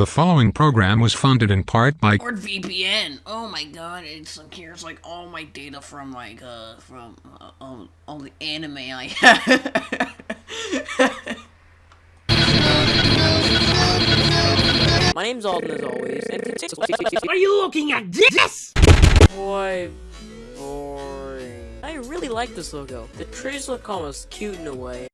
The following program was funded in part by NordVPN. Oh my god, it secures like all my data from like uh from uh, all, all the anime I have. My name's Alden as always, and Are you looking at this? boy boring. I really like this logo. The trees look almost cute in a way.